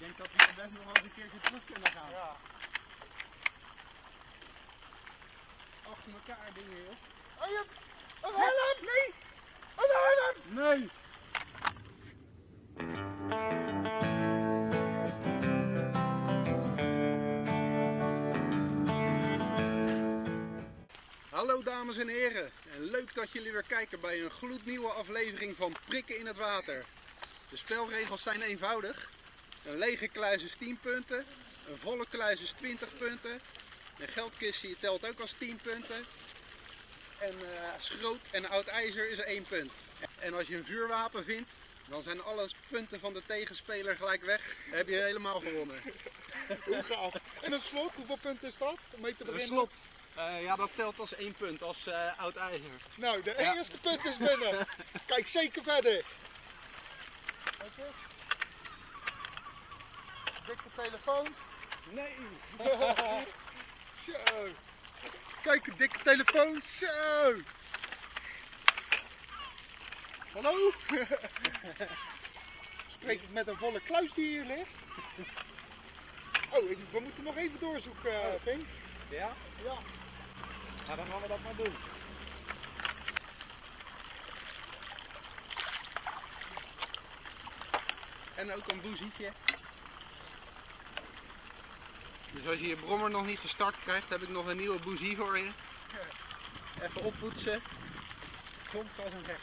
denk dat we best nog wel eens een keertje terug kunnen gaan. Ja. Achter elkaar dingen, joh. Oh, je een helm! Nee! Een helm! Nee! Hallo dames en heren, en leuk dat jullie weer kijken bij een gloednieuwe aflevering van Prikken in het Water. De spelregels zijn eenvoudig. Een lege kluis is 10 punten, een volle kluis is 20 punten, een geldkistje telt ook als 10 punten, en eh, schroot en oud ijzer is 1 punt. En als je een vuurwapen vindt, dan zijn alle punten van de tegenspeler gelijk weg. Dan heb je helemaal gewonnen. Hoe gaaf. En een slot, hoeveel punten is dat? Om mee te Een beginnen? slot. Eh, ja, dat telt als 1 punt, als eh, oud ijzer. Nou, de Ja. eerste punt is binnen. Kijk zeker verder. Kijk eens. Dikke telefoon. Nee! Zo. Kijk, een dikke telefoon. Zo. Hallo? Spreek ik met een volle kluis die hier ligt? Oh, we moeten nog even doorzoeken, eh, Vink. Ja? Ja. Nou, dan gaan we dat maar doen. En ook een boezietje. Dus als je je brommer nog niet gestart krijgt, heb ik nog een nieuwe boezie voor je. Even oppoetsen. Komt als een gek.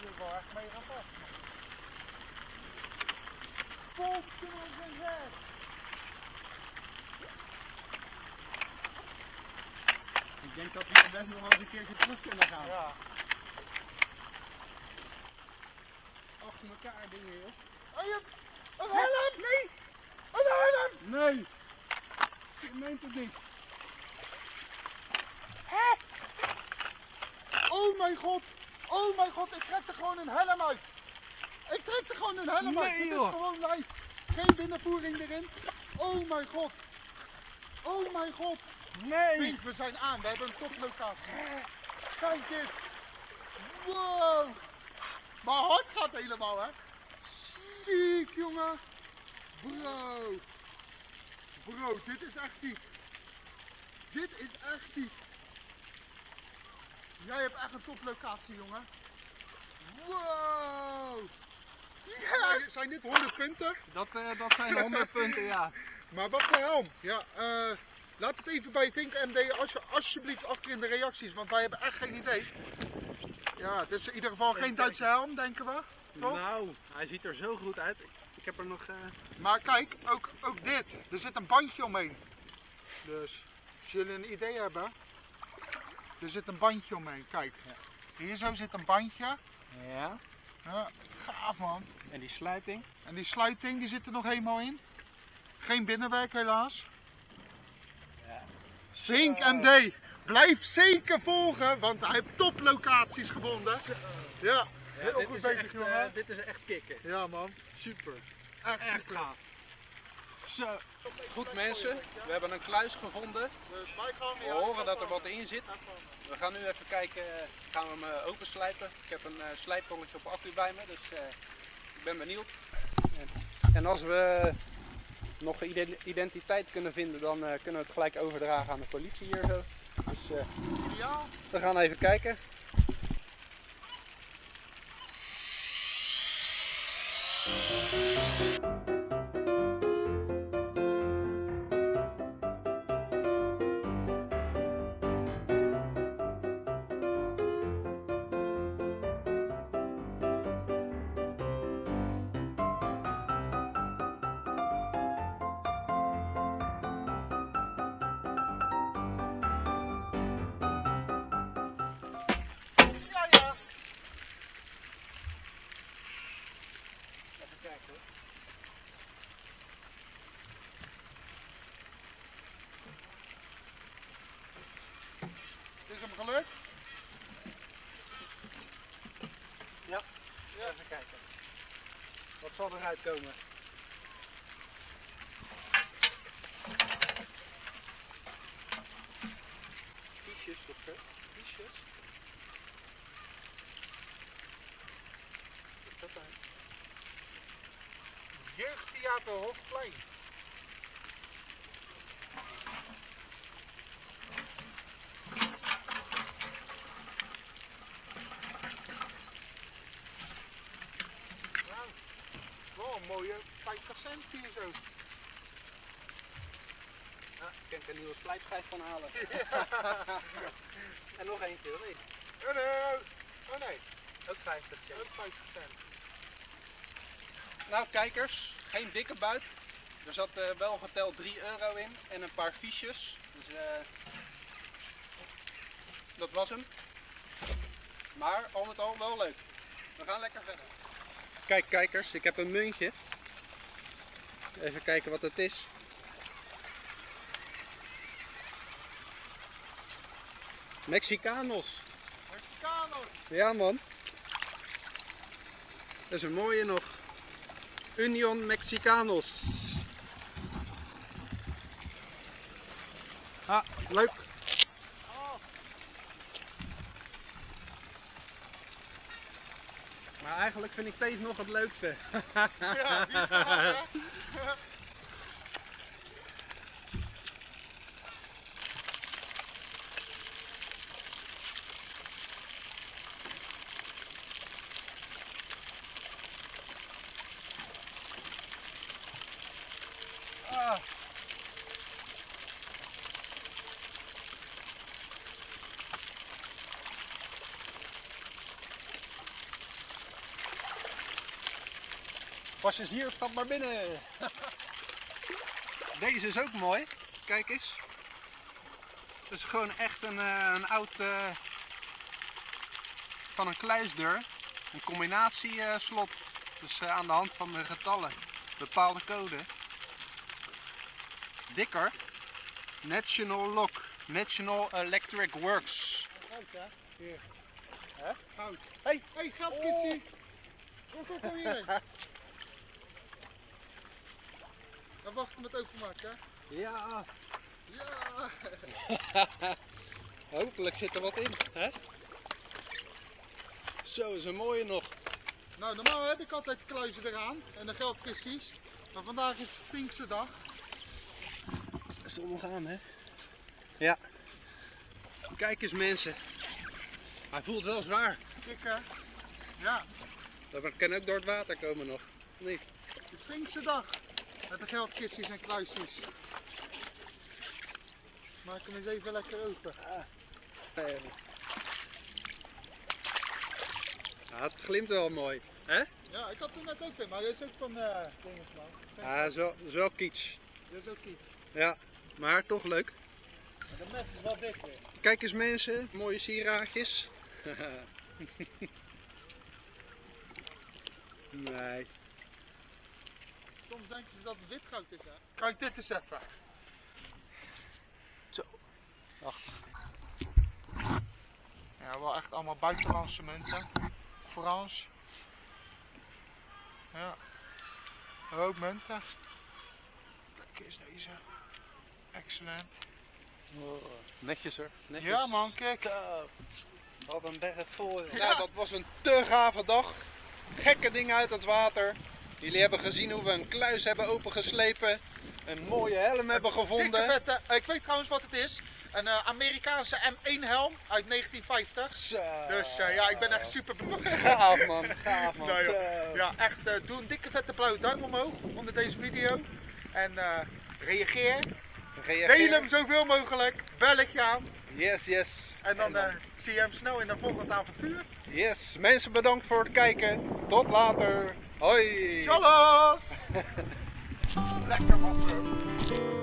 Hier wel echt mega vast. Volgens en zes. Ik denk dat we best nog wel eens een keertje terug kunnen gaan. Ja. Achter elkaar dingen, joh. Oh, je een helm! Nee! Een helm! Nee! Je meent het niet. Hè? Oh mijn god! Oh mijn god, ik trek er gewoon een helm uit! Ik trek er gewoon een helm uit! Nee, Dit is gewoon live! Geen binnenvoering erin! Oh mijn god! Oh mijn god! Nee! Pink, we zijn aan, we hebben een toplocatie. Kijk dit! Wow! Mijn hart gaat helemaal, hè? Ziek, jongen! Bro! Bro, dit is echt ziek! Dit is echt ziek! Jij hebt echt een toplocatie, jongen! Wow! Yes! Zijn dit 100 punten? Dat, eh, dat zijn 100 punten, ja. Maar wat voor helm? Ja, eh, laat het even bij Vink MD als je, alsjeblieft achter in de reacties, want wij hebben echt geen idee. Ja, het is in ieder geval geen Duitse helm, denken we. Toch? Nou, hij ziet er zo goed uit. Ik heb er nog. eh, Maar kijk, ook, ook dit. Er zit een bandje omheen. Dus, als jullie een idee hebben, er zit een bandje omheen. Kijk, hier zo zit een bandje. Ja. Ja, gaaf man. En die sluiting. En die sluiting, die zit er nog helemaal in. Geen binnenwerk helaas. Zink. MD, blijf zeker volgen, want hij heeft toplocaties gevonden. Ja, heel dit goed is bezig echt, jongen. eh, dit is echt kicken. Ja man, super. Echt, Echt super. gaaf. Zo. Goed mensen, we hebben een kluis gevonden. We horen dat er wat in zit. We gaan nu even kijken, eh, gaan we hem eh, openslijpen. Ik heb een slijptongetje op accu bij me, dus ik ben benieuwd. En, en als we nog ide- identiteit kunnen vinden, dan eh, kunnen we het gelijk overdragen aan de politie hier zo. Dus eh, we gaan even kijken. Gelukt. Ja, even kijken. Wat zal eruit komen? Fiches of zo? Wat is dat dan? Jeugdtheater Hofplein. Nou, wel een mooie 50 cent hier zo. Ja, ik kan er een nieuwe slijpschijf van halen. en nog eentje, of niet? Oh nee, oh nee, Ook 50 cent. ook 50 cent. Nou kijkers, geen dikke buit. Er zat eh, wel geteld 3 euro in en een paar fiches. Dus eh, dat was hem. Maar al met al wel leuk. We gaan lekker verder. Kijk kijkers, ik heb een muntje. Even kijken wat het is. Mexicanos. Mexicanos. Ja man. Dat is een mooie nog. Union Mexicanos. Ah, leuk. Oh, Maar eigenlijk vind ik deze nog het leukste. ja, die hè. Passagier, stap maar binnen. Deze is ook mooi. Kijk eens. Het is gewoon echt een, eh, een oud eh, van een kluisdeur. Een combinatieslot. Dus eh, aan de hand van de getallen. Bepaalde code. Dikker. National Lock. National Electric Works. Goud hè. Hier. Hè? Goud. Hey. Hé, hey, geldkissie. Kom, kom, kom hierheen. Wachten met openmaken hè. Ja. Ja. Hopelijk zit er wat in. Hè? Zo is een mooie nog. Nou, normaal heb ik altijd kluizen eraan en de geldkisties. Maar vandaag is Pinkse dag. Is nog aan, hè? Ja. Kijk eens mensen. Hij voelt wel zwaar. Kijk hè. Ja, Dat kan ook door het water komen nog. Niet? het is Pinkse dag. Met de geldkisties en kluisjes. Maak hem eens even lekker open. Ja, het glimt wel mooi. Hè? Ja, ik had er net ook in, maar dit is ook van Dingensman. Ja, dat is wel, dat is wel kitsch. Dit is ook iets. Ja, maar toch leuk. Maar de mes is wel dik weer. Kijk eens mensen, mooie sieraadjes. nee. Soms denken ze dat het wit goud is hè. Kijk dit eens even. Zo. Ach. Ja, wel echt allemaal buitenlandse munten. Frans. Ja. Een hoop munten. Kijk eens deze. Excellent. netjes hoor. Netjes. Ja man, kijk. Zo. Wat een berg vol. Ja. Nou, dat was een te gave dag. Gekke dingen uit het water. Jullie hebben gezien hoe we een kluis hebben opengeslepen. Een mooie helm hebben gevonden. vette. Ik weet trouwens wat het is. Een eh, Amerikaanse M1 helm uit 1950. Zo. Dus eh, ja, ik ben echt super benieuwd. Gaaf man, gaaf man. Nou. Ja, echt. eh, doe een dikke vette blauwe duim omhoog onder deze video. En reageer. Reageer. Deel hem zoveel mogelijk. Belletje aan. Yes, yes. En dan zie je hem snel in een volgend avontuur. Yes, mensen bedankt voor het kijken. Tot later. Hoi. Tjallas! Lekker bro.